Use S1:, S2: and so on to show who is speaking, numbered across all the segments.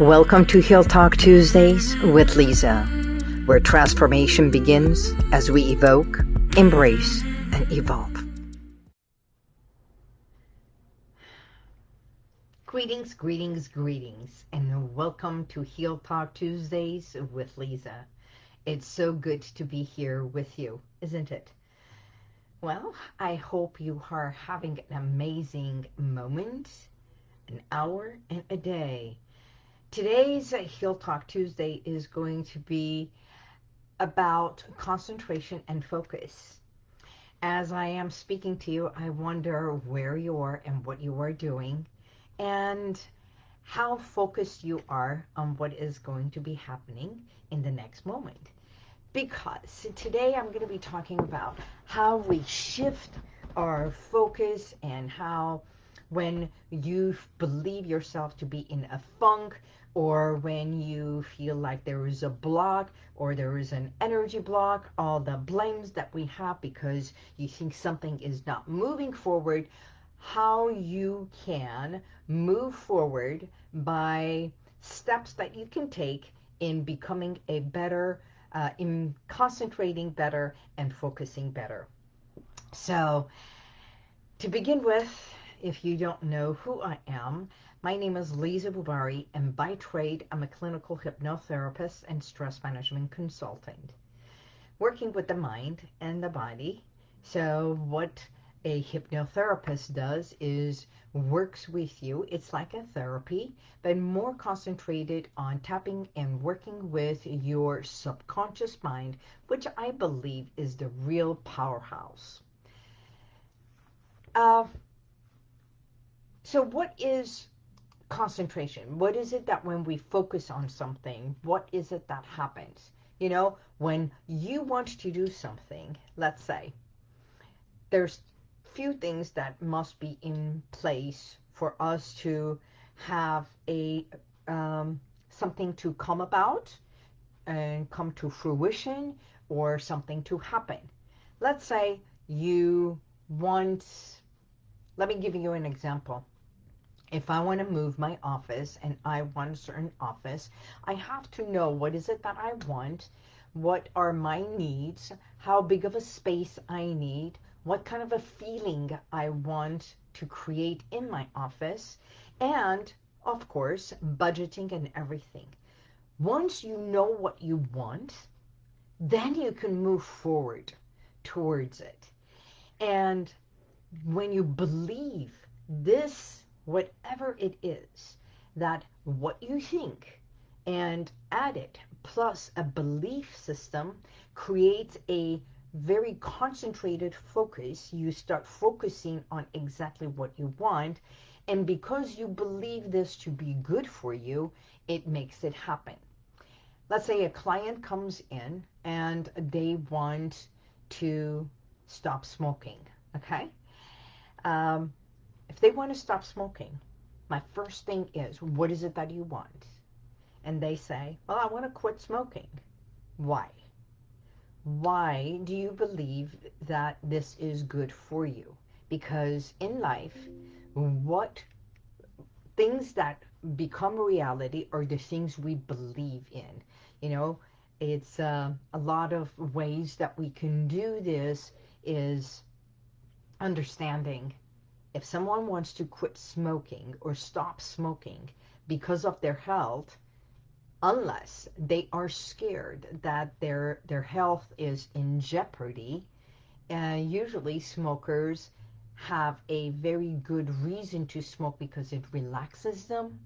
S1: Welcome to Heal Talk Tuesdays with Lisa, where transformation begins as we evoke, embrace, and evolve. Greetings, greetings, greetings, and welcome to Heal Talk Tuesdays with Lisa. It's so good to be here with you, isn't it? Well, I hope you are having an amazing moment, an hour, and a day. Today's Heal Talk Tuesday is going to be about concentration and focus. As I am speaking to you, I wonder where you are and what you are doing and how focused you are on what is going to be happening in the next moment. Because today I'm going to be talking about how we shift our focus and how when you believe yourself to be in a funk or when you feel like there is a block or there is an energy block, all the blames that we have because you think something is not moving forward, how you can move forward by steps that you can take in becoming a better, uh, in concentrating better and focusing better. So to begin with, if you don't know who I am, my name is Lisa Bubari, and by trade, I'm a clinical hypnotherapist and stress management consultant, working with the mind and the body. So what a hypnotherapist does is works with you. It's like a therapy, but more concentrated on tapping and working with your subconscious mind, which I believe is the real powerhouse. Uh, so what is concentration? What is it that when we focus on something, what is it that happens? You know, when you want to do something, let's say, there's few things that must be in place for us to have a um, something to come about and come to fruition or something to happen. Let's say you want, let me give you an example. If I want to move my office and I want a certain office, I have to know what is it that I want, what are my needs, how big of a space I need, what kind of a feeling I want to create in my office, and of course, budgeting and everything. Once you know what you want, then you can move forward towards it. And when you believe this, whatever it is, that what you think and add it plus a belief system creates a very concentrated focus. You start focusing on exactly what you want. And because you believe this to be good for you, it makes it happen. Let's say a client comes in and they want to stop smoking, okay? Um, if they want to stop smoking, my first thing is, what is it that you want? And they say, well, I want to quit smoking. Why? why do you believe that this is good for you? Because in life, what things that become reality are the things we believe in. You know, it's uh, a lot of ways that we can do this is understanding if someone wants to quit smoking or stop smoking because of their health, unless they are scared that their their health is in jeopardy. Uh, usually smokers have a very good reason to smoke because it relaxes them.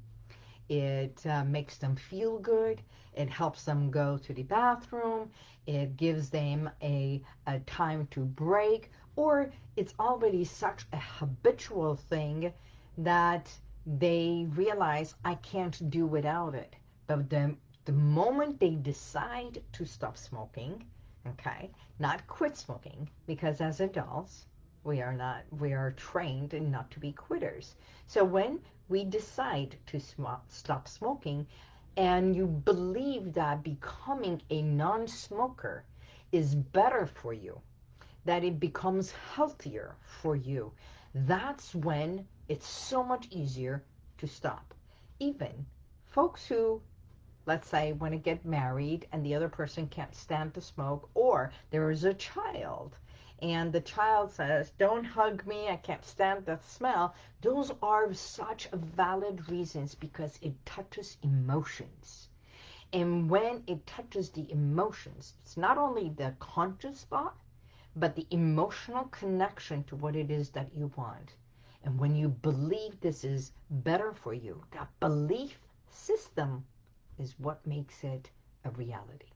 S1: It uh, makes them feel good. It helps them go to the bathroom. It gives them a, a time to break. Or it's already such a habitual thing that they realize I can't do without it. But the, the moment they decide to stop smoking, okay, not quit smoking, because as adults, we are not, we are trained not to be quitters. So when we decide to sm stop smoking, and you believe that becoming a non-smoker is better for you, that it becomes healthier for you, that's when it's so much easier to stop. Even folks who, let's say, want to get married and the other person can't stand to smoke, or there is a child and the child says, don't hug me, I can't stand that smell, those are such valid reasons because it touches emotions. And when it touches the emotions, it's not only the conscious thought, but the emotional connection to what it is that you want. And when you believe this is better for you, that belief system is what makes it a reality.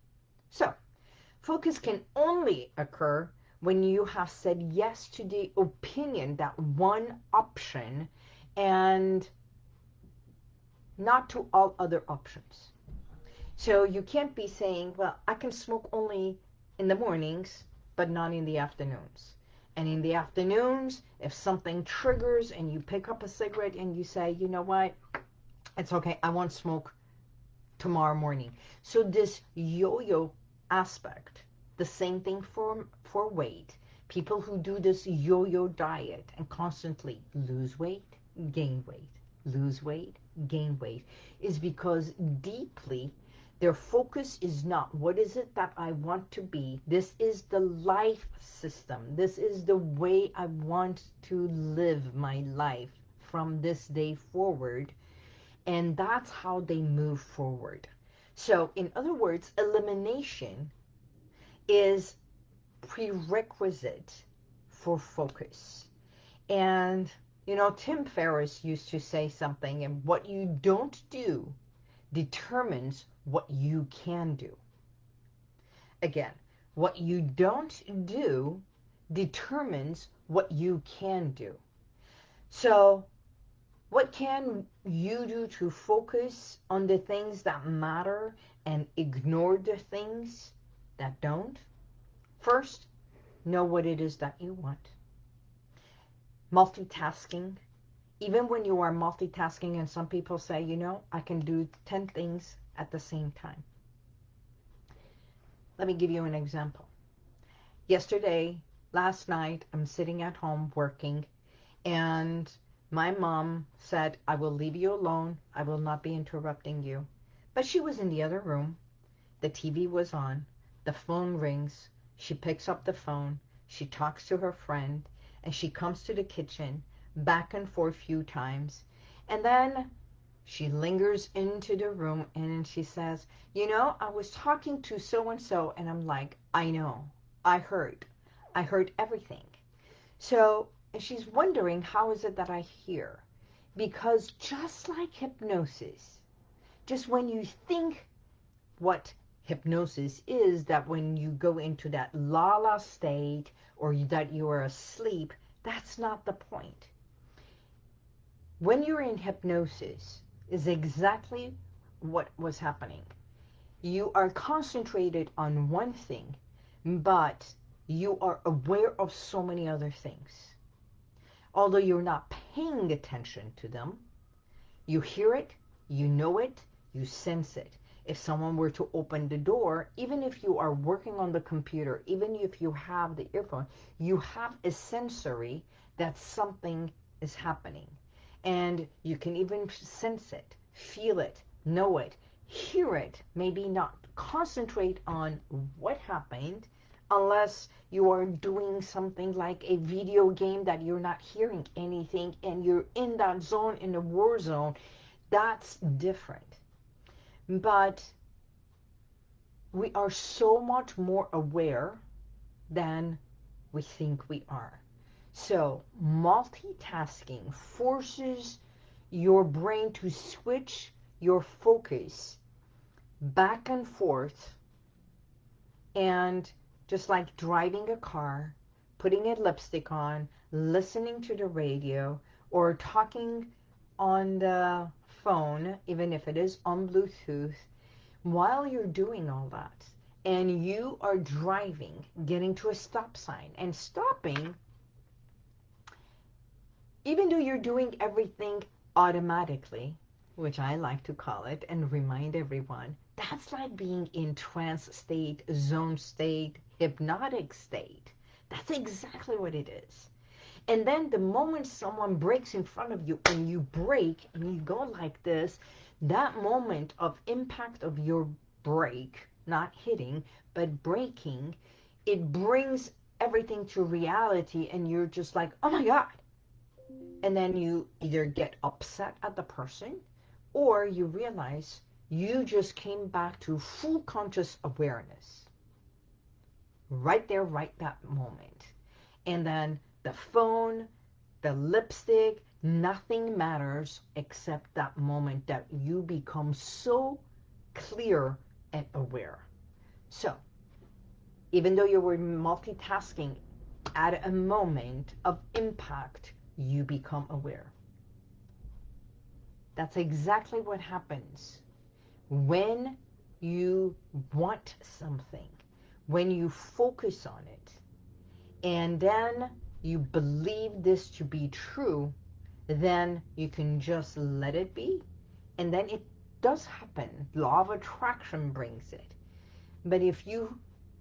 S1: So, focus can only occur when you have said yes to the opinion, that one option, and not to all other options. So you can't be saying, well, I can smoke only in the mornings, but not in the afternoons. And in the afternoons, if something triggers and you pick up a cigarette and you say, you know what, it's okay, I won't smoke tomorrow morning. So this yo-yo aspect the same thing for, for weight. People who do this yo-yo diet and constantly lose weight, gain weight, lose weight, gain weight, is because deeply their focus is not what is it that I want to be. This is the life system. This is the way I want to live my life from this day forward. And that's how they move forward. So in other words, elimination is prerequisite for focus. And, you know, Tim Ferriss used to say something, and what you don't do determines what you can do. Again, what you don't do determines what you can do. So what can you do to focus on the things that matter and ignore the things that don't. First, know what it is that you want. Multitasking. Even when you are multitasking and some people say, you know, I can do 10 things at the same time. Let me give you an example. Yesterday, last night, I'm sitting at home working and my mom said, I will leave you alone. I will not be interrupting you. But she was in the other room. The TV was on. The phone rings. She picks up the phone. She talks to her friend. And she comes to the kitchen, back and forth a few times. And then she lingers into the room and she says, you know, I was talking to so-and-so and I'm like, I know, I heard, I heard everything. So and she's wondering, how is it that I hear? Because just like hypnosis, just when you think what hypnosis is that when you go into that la-la state or that you are asleep, that's not the point. When you're in hypnosis is exactly what was happening. You are concentrated on one thing, but you are aware of so many other things. Although you're not paying attention to them, you hear it, you know it, you sense it if someone were to open the door, even if you are working on the computer, even if you have the earphone, you have a sensory that something is happening. And you can even sense it, feel it, know it, hear it, maybe not concentrate on what happened unless you are doing something like a video game that you're not hearing anything and you're in that zone, in the war zone, that's different. But we are so much more aware than we think we are. So multitasking forces your brain to switch your focus back and forth and just like driving a car, putting a lipstick on, listening to the radio, or talking on the phone, even if it is on Bluetooth, while you're doing all that, and you are driving, getting to a stop sign, and stopping, even though you're doing everything automatically, which I like to call it, and remind everyone, that's like being in trance state, zone state, hypnotic state. That's exactly what it is. And then the moment someone brakes in front of you and you brake and you go like this, that moment of impact of your brake, not hitting, but braking, it brings everything to reality and you're just like, oh my God. And then you either get upset at the person or you realize you just came back to full conscious awareness. Right there, right that moment. And then the phone, the lipstick, nothing matters except that moment that you become so clear and aware. So, even though you were multitasking, at a moment of impact, you become aware. That's exactly what happens when you want something, when you focus on it, and then you believe this to be true, then you can just let it be. And then it does happen. Law of attraction brings it. But if you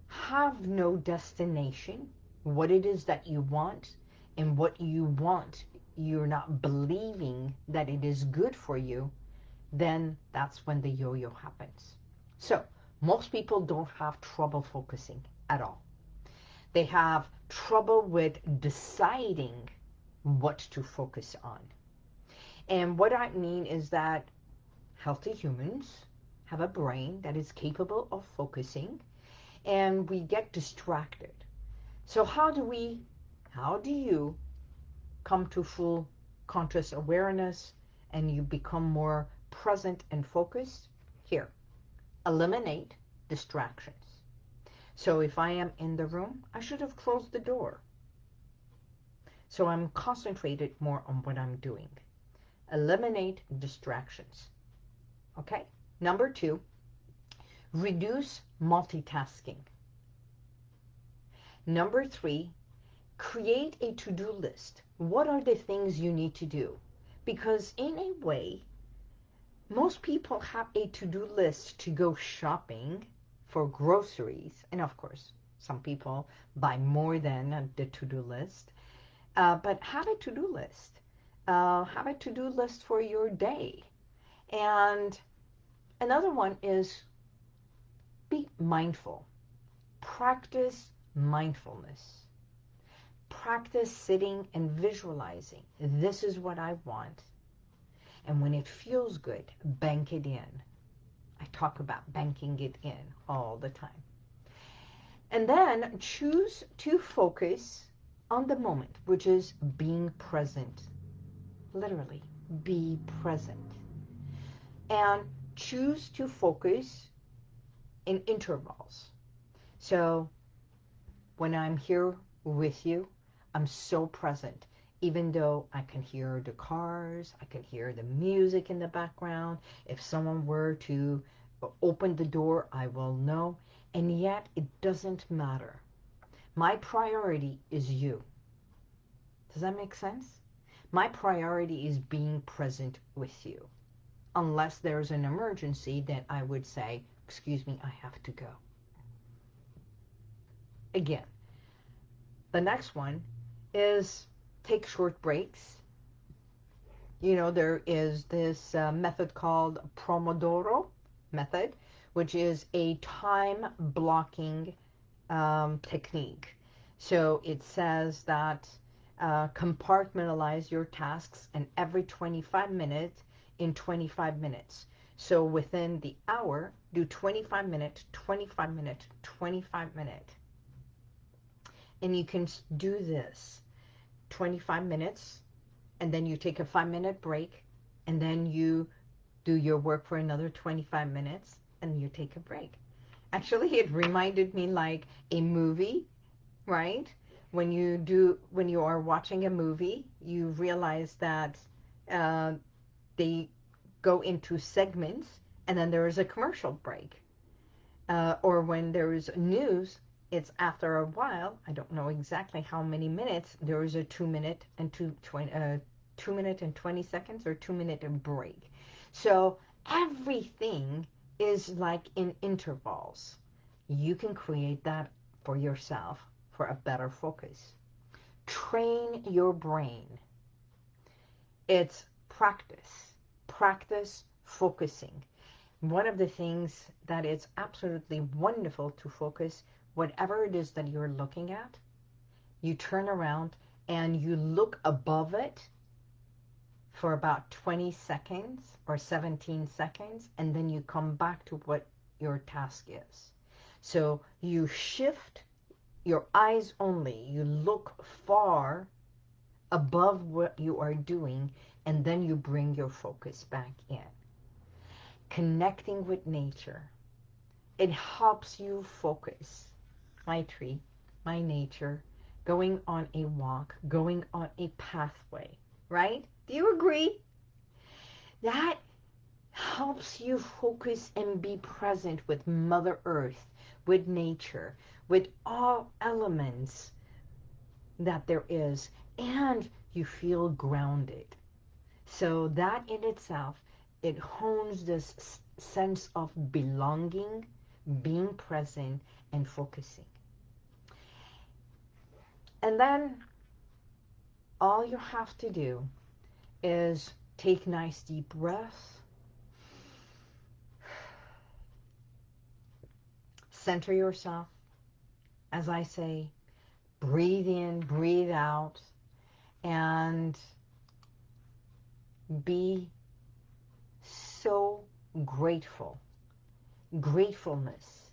S1: have no destination, what it is that you want, and what you want, you're not believing that it is good for you, then that's when the yo-yo happens. So most people don't have trouble focusing at all. They have trouble with deciding what to focus on. And what I mean is that healthy humans have a brain that is capable of focusing and we get distracted. So how do we, how do you come to full conscious awareness and you become more present and focused? Here, eliminate distractions. So if I am in the room, I should have closed the door. So I'm concentrated more on what I'm doing. Eliminate distractions. Okay? Number two, reduce multitasking. Number three, create a to-do list. What are the things you need to do? Because in a way, most people have a to-do list to go shopping for groceries. And of course, some people buy more than the to-do list. Uh, but have a to-do list. Uh, have a to-do list for your day. And another one is be mindful. Practice mindfulness. Practice sitting and visualizing. This is what I want. And when it feels good, bank it in. I talk about banking it in all the time. And then choose to focus on the moment, which is being present. Literally, be present. And choose to focus in intervals. So when I'm here with you, I'm so present. Even though I can hear the cars, I can hear the music in the background. If someone were to open the door, I will know. And yet it doesn't matter. My priority is you. Does that make sense? My priority is being present with you. Unless there's an emergency, then I would say, excuse me, I have to go. Again, the next one is take short breaks. You know, there is this uh, method called Pomodoro method, which is a time blocking um, technique. So it says that uh, compartmentalize your tasks and every 25 minutes in 25 minutes. So within the hour, do 25 minutes, 25 minutes, 25 minutes. And you can do this 25 minutes, and then you take a five minute break, and then you do your work for another 25 minutes, and you take a break. Actually, it reminded me like a movie, right? When you do, when you are watching a movie, you realize that uh, they go into segments and then there is a commercial break. Uh, or when there is news, it's after a while, I don't know exactly how many minutes, there is a two minute and two, 20, uh, two minute and 20 seconds or two minute break. So everything is like in intervals. You can create that for yourself for a better focus. train your brain. It's practice. Practice focusing. One of the things that is absolutely wonderful to focus, whatever it is that you're looking at, you turn around and you look above it for about 20 seconds or 17 seconds, and then you come back to what your task is. So you shift your eyes only. You look far above what you are doing, and then you bring your focus back in. Connecting with nature. It helps you focus. My tree, my nature, going on a walk, going on a pathway, right? Do you agree? That helps you focus and be present with Mother Earth, with nature, with all elements that there is, and you feel grounded. So that in itself, it hones this sense of belonging, being present, and focusing. And then all you have to do is take nice deep breaths. Center yourself. As I say, breathe in, breathe out, and be so grateful. Gratefulness.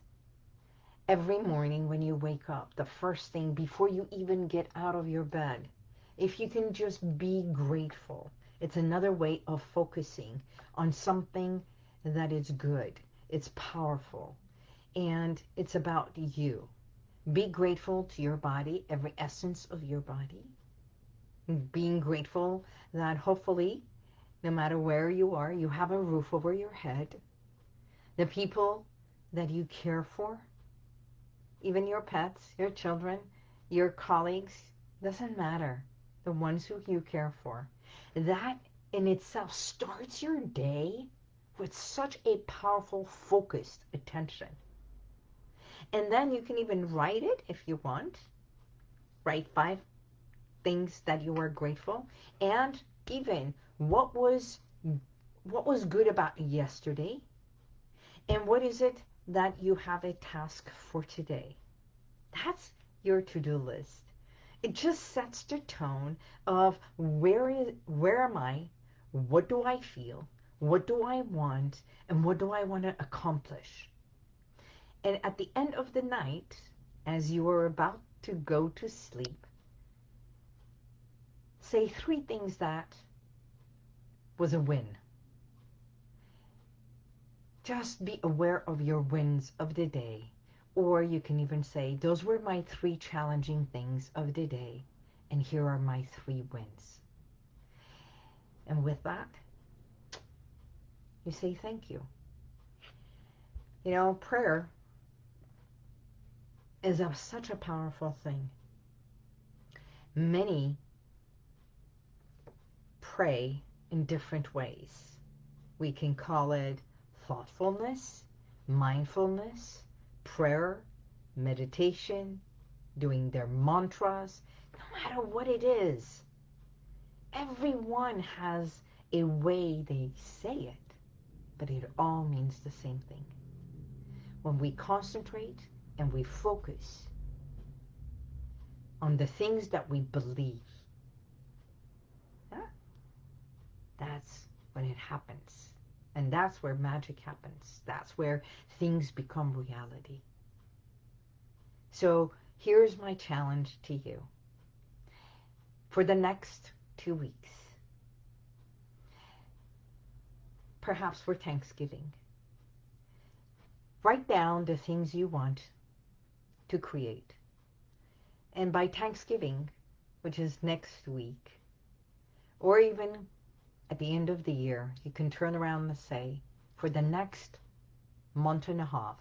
S1: Every morning when you wake up, the first thing before you even get out of your bed, if you can just be grateful, it's another way of focusing on something that is good. It's powerful. And it's about you. Be grateful to your body, every essence of your body. Being grateful that hopefully, no matter where you are, you have a roof over your head. The people that you care for, even your pets, your children, your colleagues, doesn't matter the ones who you care for. That in itself starts your day with such a powerful, focused attention. And then you can even write it if you want. Write five things that you are grateful. And even what was what was good about yesterday and what is it that you have a task for today. That's your to-do list. It just sets the tone of where is where am I? What do I feel? What do I want? And what do I want to accomplish? And at the end of the night, as you are about to go to sleep, say three things that was a win. Just be aware of your wins of the day or you can even say, those were my three challenging things of the day, and here are my three wins. And with that, you say thank you. You know, prayer is a, such a powerful thing. Many pray in different ways. We can call it thoughtfulness, mindfulness, prayer, meditation, doing their mantras, no matter what it is. Everyone has a way they say it, but it all means the same thing. When we concentrate and we focus on the things that we believe, that's when it happens. And that's where magic happens. That's where things become reality. So here's my challenge to you. For the next two weeks, perhaps for Thanksgiving, write down the things you want to create. And by Thanksgiving, which is next week, or even at the end of the year, you can turn around and say, for the next month and a half,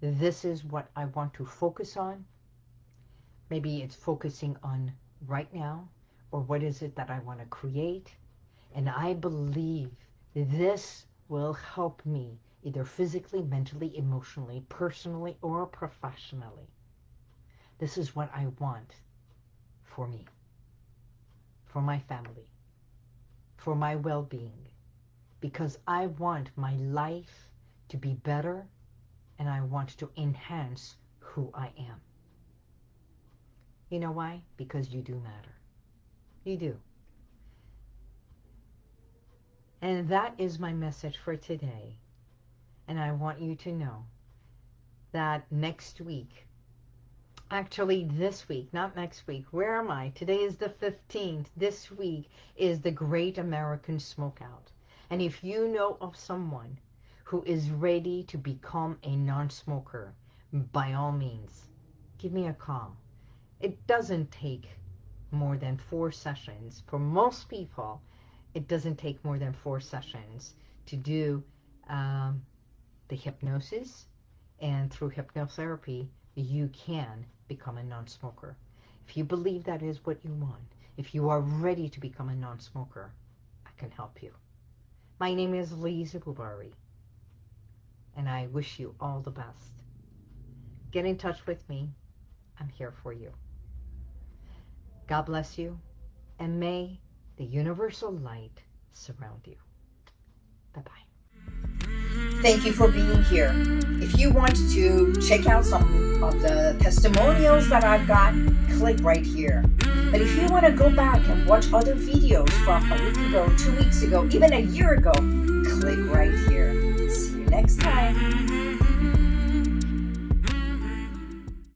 S1: this is what I want to focus on. Maybe it's focusing on right now, or what is it that I want to create. And I believe this will help me either physically, mentally, emotionally, personally, or professionally. This is what I want for me, for my family, for my well-being, because I want my life to be better and I want to enhance who I am. You know why? Because you do matter. You do. And that is my message for today. And I want you to know that next week, actually this week, not next week, where am I? Today is the 15th. This week is the Great American Smokeout. And if you know of someone who is ready to become a non-smoker, by all means, give me a call. It doesn't take more than four sessions. For most people, it doesn't take more than four sessions to do um, the hypnosis, and through hypnotherapy, you can become a non-smoker. If you believe that is what you want, if you are ready to become a non-smoker, I can help you. My name is Lisa Bubari, and I wish you all the best. Get in touch with me. I'm here for you. God bless you, and may the universal light surround you. Bye-bye.
S2: Thank you for being here. If you want to check out some of the testimonials that I've got, click right here. But if you want to go back and watch other videos from a week ago, two weeks ago, even a year ago, click right here. See you next time.